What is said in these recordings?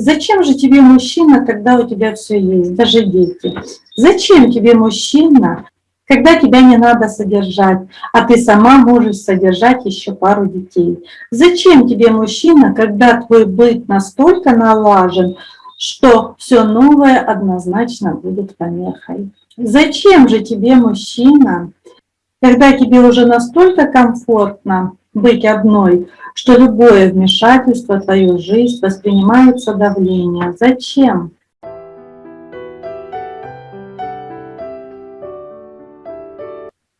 Зачем же тебе мужчина, когда у тебя все есть, даже дети? Зачем тебе мужчина, когда тебя не надо содержать, а ты сама можешь содержать еще пару детей? Зачем тебе мужчина, когда твой быт настолько налажен, что все новое однозначно будет помехой? Зачем же тебе мужчина, когда тебе уже настолько комфортно быть одной, что любое вмешательство в твою жизнь воспринимается давление. Зачем?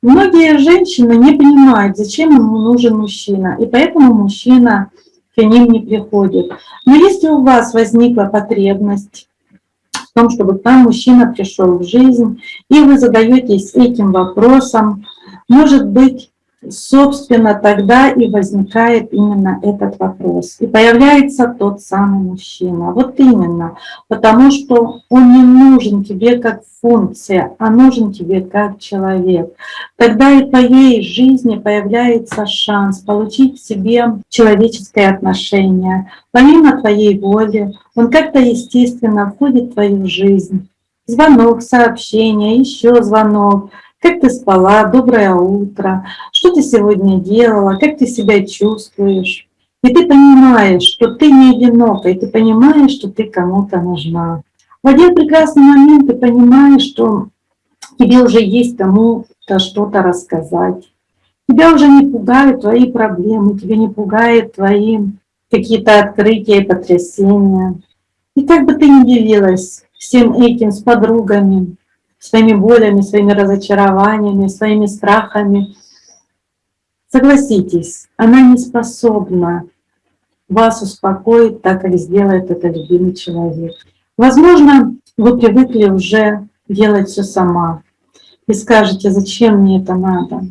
Многие женщины не понимают, зачем ему нужен мужчина, и поэтому мужчина к ним не приходит. Но если у вас возникла потребность в том, чтобы к вам мужчина пришел в жизнь, и вы задаетесь этим вопросом, может быть, собственно, тогда и возникает именно этот вопрос. И появляется тот самый мужчина. Вот именно, потому что он не нужен тебе как функция, а нужен тебе как человек. Тогда и в твоей жизни появляется шанс получить к себе человеческое отношение. Помимо твоей воли, он как-то естественно входит в твою жизнь. Звонок, сообщение, еще звонок — как ты спала, доброе утро, что ты сегодня делала, как ты себя чувствуешь. И ты понимаешь, что ты не одинока, и ты понимаешь, что ты кому-то нужна. В один прекрасный момент ты понимаешь, что тебе уже есть кому-то что-то рассказать. Тебя уже не пугают твои проблемы, тебя не пугают твои какие-то открытия и потрясения. И как бы ты ни делилась всем этим с подругами, своими болями, своими разочарованиями, своими страхами. Согласитесь, она не способна вас успокоить так, как сделает это любимый человек. Возможно, вы привыкли уже делать все сама и скажете, зачем мне это надо.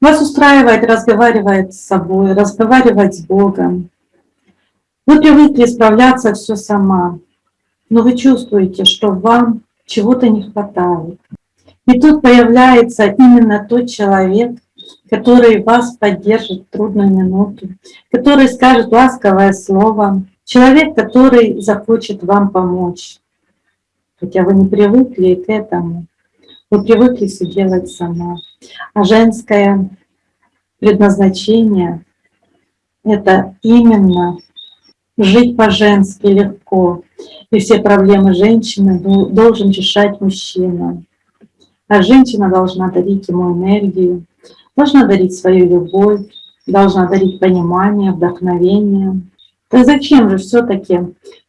Вас устраивает разговаривать с собой, разговаривать с Богом. Вы привыкли справляться все сама, но вы чувствуете, что вам чего-то не хватает. И тут появляется именно тот человек, который вас поддержит в трудную минуту, который скажет ласковое слово, человек, который захочет вам помочь. Хотя вы не привыкли к этому, вы привыкли все делать сама. А женское предназначение — это именно жить по-женски легко, и все проблемы женщины должен решать мужчина. А женщина должна дарить ему энергию, должна дарить свою любовь, должна дарить понимание, вдохновение. Так зачем же все-таки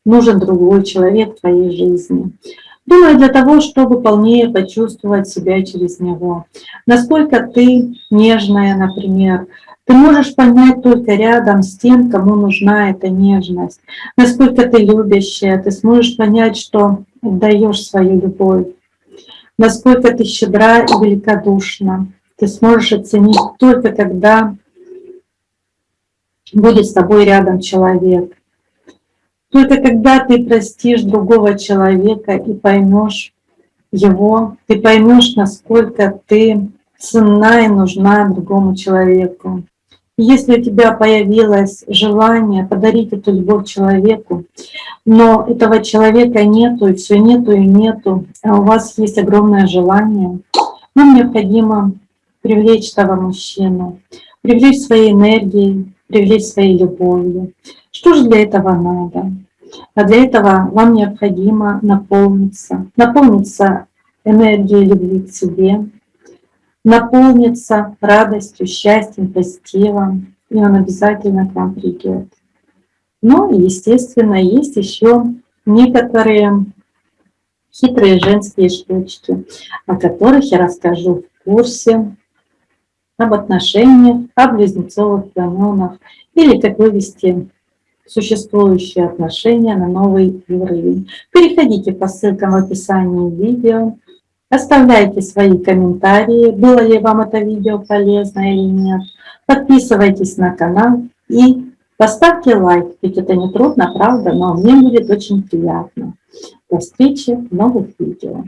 нужен другой человек в твоей жизни? Думаю, для того, чтобы полнее почувствовать себя через него. Насколько ты нежная, например, ты можешь понять только рядом с тем, кому нужна эта нежность. Насколько ты любящая, ты сможешь понять, что даешь свою любовь. Насколько ты щедра и великодушна. Ты сможешь оценить только когда будет с тобой рядом человек. Только когда ты простишь другого человека и поймешь его, ты поймешь, насколько ты ценна и нужна другому человеку. Если у тебя появилось желание подарить эту любовь человеку, но этого человека нету, и все нету и нету, а у вас есть огромное желание, вам необходимо привлечь того мужчину, привлечь своей энергией, привлечь своей любовью. Что же для этого надо? А для этого вам необходимо наполниться, наполниться энергией любви к себе, наполнится радостью, счастьем, позитивом, и он обязательно к вам придет. Но, естественно, есть еще некоторые хитрые женские штучки, о которых я расскажу в курсе об отношениях, о близнецовых канонах или как вывести существующие отношения на новый уровень. Переходите по ссылкам в описании видео, Оставляйте свои комментарии, было ли вам это видео полезно или нет. Подписывайтесь на канал и поставьте лайк, ведь это не трудно, правда, но мне будет очень приятно. До встречи в новых видео.